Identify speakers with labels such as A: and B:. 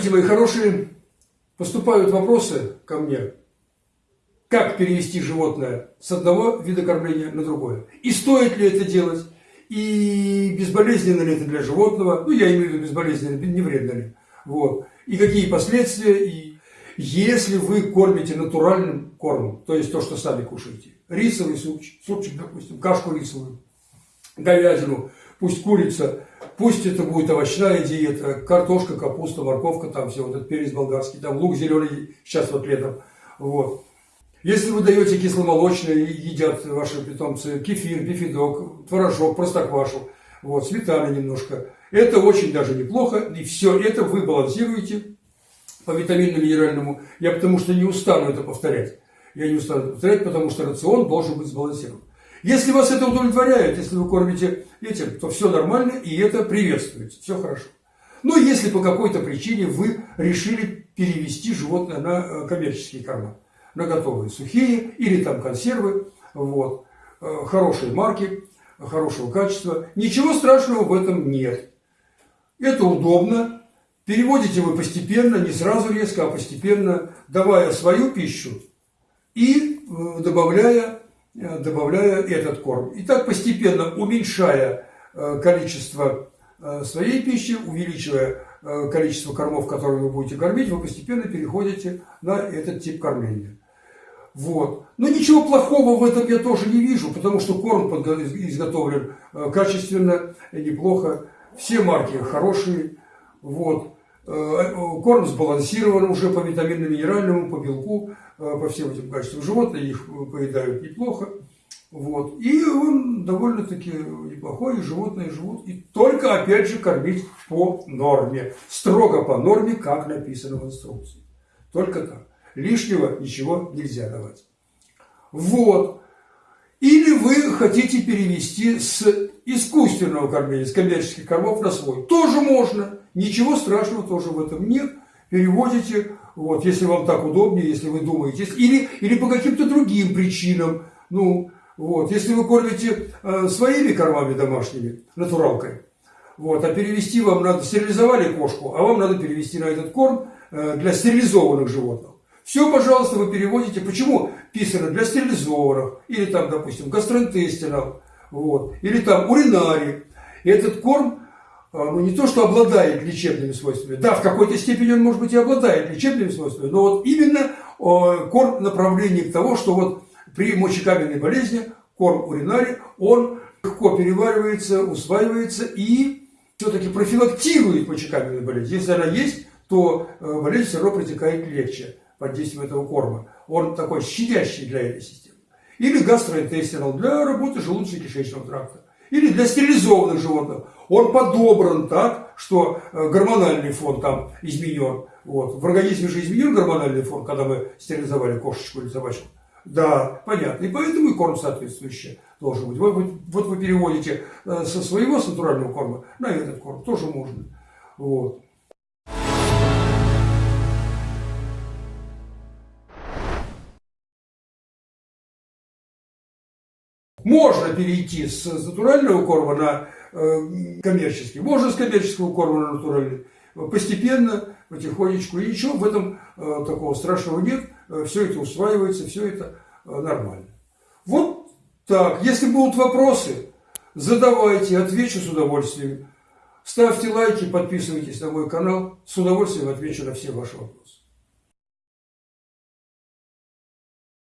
A: Здравствуйте, мои хорошие! Поступают вопросы ко мне. Как перевести животное с одного вида кормления на другое? И стоит ли это делать? И безболезненно ли это для животного? Ну, я имею в виду безболезненно, не вредно ли? Вот. И какие последствия? И если вы кормите натуральным кормом, то есть то, что сами кушаете, рисовый супчик, супчик допустим, кашку рисовую, говядину, пусть курица, пусть это будет овощная диета, картошка, капуста, морковка, там все, вот этот перец болгарский, там лук зеленый, сейчас вот летом, вот. Если вы даете кисломолочное, едят ваши питомцы кефир, бифидок, творожок, простоквашу, вот, сметаны немножко, это очень даже неплохо, и все это вы балансируете по витаминно-минеральному. Я потому что не устану это повторять. Я не устану повторять, потому что рацион должен быть сбалансирован. Если вас это удовлетворяет, если вы кормите этим, то все нормально, и это приветствуется, все хорошо. Но если по какой-то причине вы решили перевести животное на э, коммерческие корма, на готовые сухие или там консервы, вот, э, хорошие марки, хорошего качества, ничего страшного в этом нет. Это удобно, переводите вы постепенно, не сразу резко, а постепенно, давая свою пищу и э, добавляя добавляя этот корм. И так постепенно уменьшая э, количество э, своей пищи, увеличивая количество кормов, которые вы будете кормить, вы постепенно переходите на этот тип кормления. Вот. Но ничего плохого в этом я тоже не вижу, потому что корм изготовлен качественно, неплохо. Все марки хорошие. Вот. Корм сбалансирован уже по витаминно-минеральному, по белку. Э, по всем этим качествам. Животные их поедают неплохо. Вот. И он довольно-таки неплохой, и животные живут. И только, опять же, кормить по норме. Строго по норме, как написано в инструкции. Только так. Лишнего ничего нельзя давать. Вот. Или вы хотите перевести с искусственного кормления, с коммерческих кормов на свой. Тоже можно. Ничего страшного тоже в этом нет. Переводите вот, если вам так удобнее, если вы думаете, или, или по каким-то другим причинам, ну, вот, если вы кормите э, своими кормами домашними, натуралкой, вот, а перевести вам надо, стерилизовали кошку, а вам надо перевести на этот корм э, для стерилизованных животных. Все, пожалуйста, вы переводите. Почему писано для стерилизованных? Или там, допустим, гастроинтестинал, вот, или там уринарий. И этот корм а, ну, не то, что обладает лечебными свойствами. Да, в какой-то степени он, может быть, и обладает лечебными свойствами, но вот именно корм направление к тому, что вот при мочекаменной болезни корм уринарий, он легко переваривается, усваивается и все-таки профилактирует мочекаменную болезнь. Если она есть, то э, болезнь все равно протекает легче под действием этого корма. Он такой щадящий для этой системы. Или гастроинтестинал для работы желудочно-кишечного тракта или для стерилизованных животных. Он подобран так, что э, гормональный фон там изменен. Вот. В организме же изменен гормональный фон, когда мы стерилизовали кошечку или собачку. Да, понятно. И поэтому и корм соответствующий должен быть. Вот, вот вы переводите э, со своего с натурального корма на этот корм. Тоже можно. Вот. Можно перейти с натурального корма на э, коммерческий, можно с коммерческого корма на натуральный. Постепенно, потихонечку. И ничего в этом э, такого страшного нет. Э, все это усваивается, все это нормально. Вот так. Если будут вопросы, задавайте, отвечу с удовольствием. Ставьте лайки, подписывайтесь на мой канал. С удовольствием отвечу на все ваши вопросы.